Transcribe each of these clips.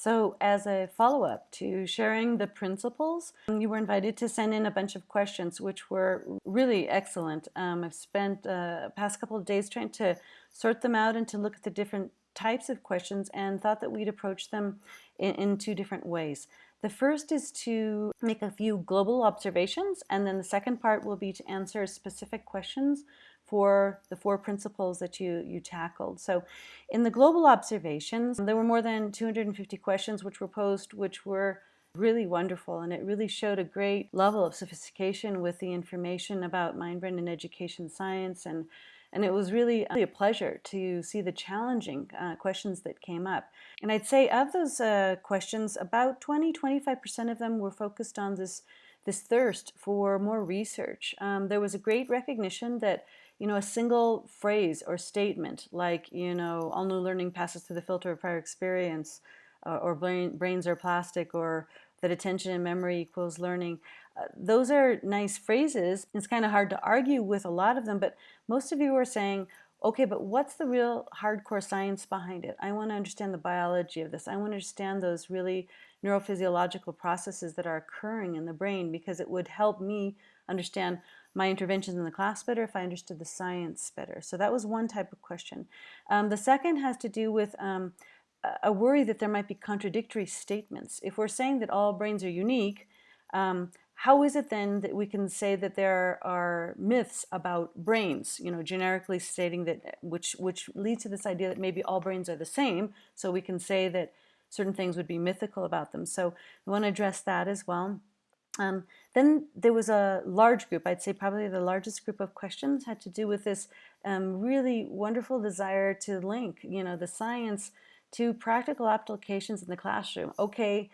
So as a follow-up to sharing the principles, you were invited to send in a bunch of questions, which were really excellent. Um, I've spent uh, past couple of days trying to sort them out and to look at the different types of questions and thought that we'd approach them in, in two different ways. The first is to make a few global observations, and then the second part will be to answer specific questions for the four principles that you, you tackled. So in the global observations, there were more than 250 questions which were posed, which were really wonderful and it really showed a great level of sophistication with the information about mind, brain, and education science and and it was really, really a pleasure to see the challenging uh, questions that came up. And I'd say of those uh, questions, about 20-25% of them were focused on this, this thirst for more research. Um, there was a great recognition that you know, a single phrase or statement like, you know, all new learning passes through the filter of prior experience, uh, or brain, brains are plastic, or that attention and memory equals learning. Uh, those are nice phrases. It's kind of hard to argue with a lot of them, but most of you are saying, okay, but what's the real hardcore science behind it? I want to understand the biology of this. I want to understand those really neurophysiological processes that are occurring in the brain because it would help me understand my interventions in the class better if I understood the science better. So that was one type of question. Um, the second has to do with um, a worry that there might be contradictory statements. If we're saying that all brains are unique, um, how is it then that we can say that there are myths about brains, you know, generically stating that, which, which leads to this idea that maybe all brains are the same, so we can say that certain things would be mythical about them. So we want to address that as well. Um, then there was a large group, I'd say probably the largest group of questions had to do with this um, really wonderful desire to link, you know, the science to practical applications in the classroom. Okay,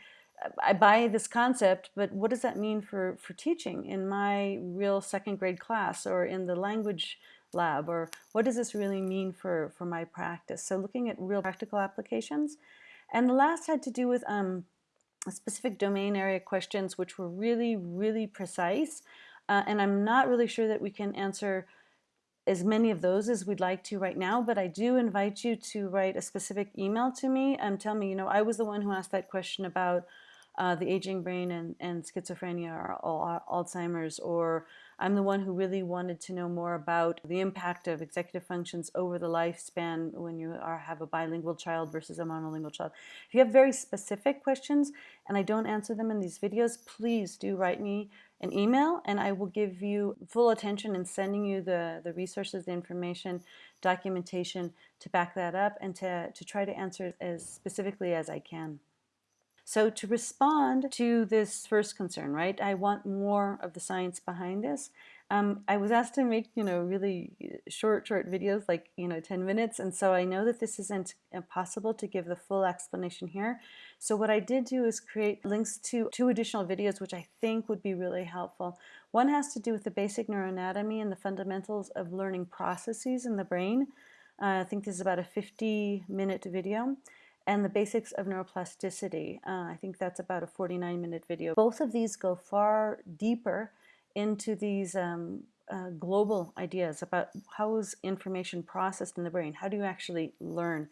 I buy this concept, but what does that mean for, for teaching in my real second grade class or in the language lab or what does this really mean for, for my practice? So looking at real practical applications. And the last had to do with um, specific domain area questions which were really, really precise. Uh, and I'm not really sure that we can answer as many of those as we'd like to right now, but I do invite you to write a specific email to me and tell me, you know, I was the one who asked that question about uh, the aging brain and, and schizophrenia or, or Alzheimer's, or I'm the one who really wanted to know more about the impact of executive functions over the lifespan when you are, have a bilingual child versus a monolingual child. If you have very specific questions and I don't answer them in these videos, please do write me an email and I will give you full attention in sending you the, the resources, the information, documentation to back that up and to, to try to answer as specifically as I can. So to respond to this first concern, right, I want more of the science behind this. Um, I was asked to make, you know, really short, short videos, like, you know, 10 minutes. And so I know that this isn't possible to give the full explanation here. So what I did do is create links to two additional videos, which I think would be really helpful. One has to do with the basic neuroanatomy and the fundamentals of learning processes in the brain. Uh, I think this is about a 50 minute video and the basics of neuroplasticity. Uh, I think that's about a 49 minute video. Both of these go far deeper into these um, uh, global ideas about how is information processed in the brain? How do you actually learn?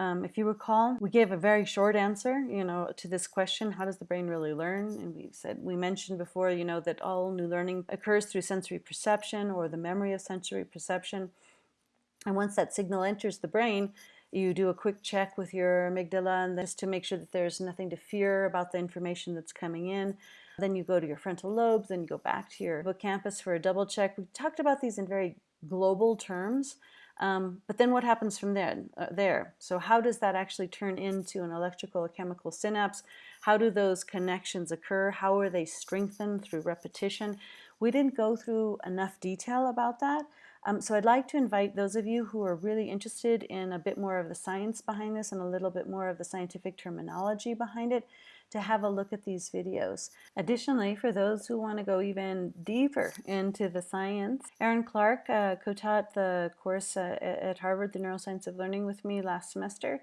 Um, if you recall, we gave a very short answer, you know, to this question, how does the brain really learn? And we said, we mentioned before, you know, that all new learning occurs through sensory perception or the memory of sensory perception. And once that signal enters the brain, you do a quick check with your amygdala and just to make sure that there's nothing to fear about the information that's coming in. Then you go to your frontal lobes, then you go back to your hippocampus for a double check. We talked about these in very global terms, um, but then what happens from there, uh, there? So how does that actually turn into an electrical or chemical synapse? How do those connections occur? How are they strengthened through repetition? We didn't go through enough detail about that. Um, so I'd like to invite those of you who are really interested in a bit more of the science behind this and a little bit more of the scientific terminology behind it to have a look at these videos. Additionally, for those who want to go even deeper into the science, Erin Clark uh, co-taught the course uh, at Harvard, The Neuroscience of Learning with me last semester,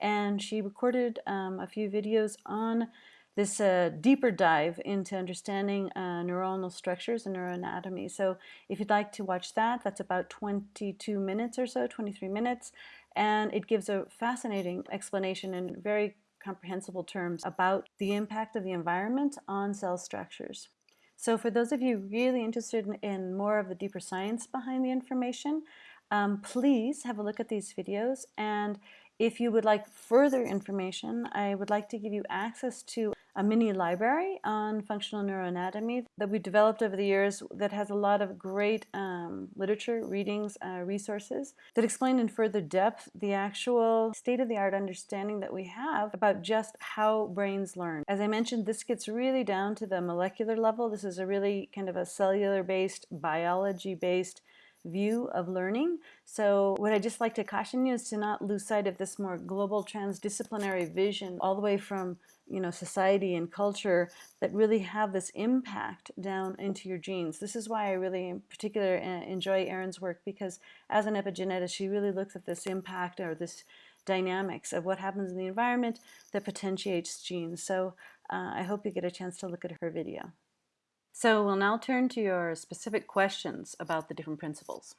and she recorded um, a few videos on this uh, deeper dive into understanding uh, neuronal structures and neuroanatomy. So if you'd like to watch that, that's about 22 minutes or so, 23 minutes, and it gives a fascinating explanation in very comprehensible terms about the impact of the environment on cell structures. So for those of you really interested in, in more of the deeper science behind the information, um, please have a look at these videos and if you would like further information, I would like to give you access to a mini library on functional neuroanatomy that we've developed over the years that has a lot of great um, literature, readings, uh, resources that explain in further depth the actual state-of-the-art understanding that we have about just how brains learn. As I mentioned, this gets really down to the molecular level. This is a really kind of a cellular-based, biology-based view of learning. So what I just like to caution you is to not lose sight of this more global transdisciplinary vision all the way from you know society and culture that really have this impact down into your genes. This is why I really in particular enjoy Erin's work because as an epigenetist she really looks at this impact or this dynamics of what happens in the environment that potentiates genes. So uh, I hope you get a chance to look at her video. So we'll now turn to your specific questions about the different principles.